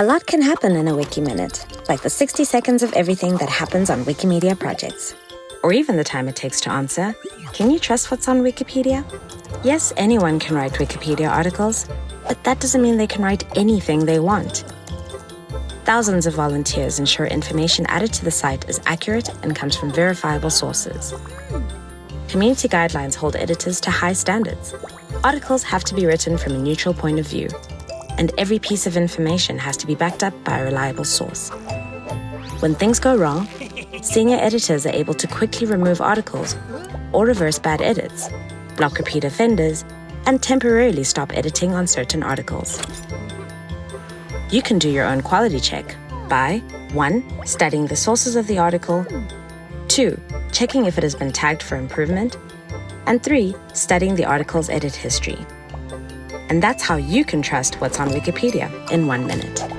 A lot can happen in a Wiki Minute, like the 60 seconds of everything that happens on Wikimedia projects. Or even the time it takes to answer, can you trust what's on Wikipedia? Yes, anyone can write Wikipedia articles, but that doesn't mean they can write anything they want. Thousands of volunteers ensure information added to the site is accurate and comes from verifiable sources. Community guidelines hold editors to high standards. Articles have to be written from a neutral point of view, and every piece of information has to be backed up by a reliable source. When things go wrong, senior editors are able to quickly remove articles or reverse bad edits, block repeat offenders, and temporarily stop editing on certain articles. You can do your own quality check by 1. Studying the sources of the article, 2. Checking if it has been tagged for improvement, and 3. Studying the article's edit history. And that's how you can trust what's on Wikipedia in one minute.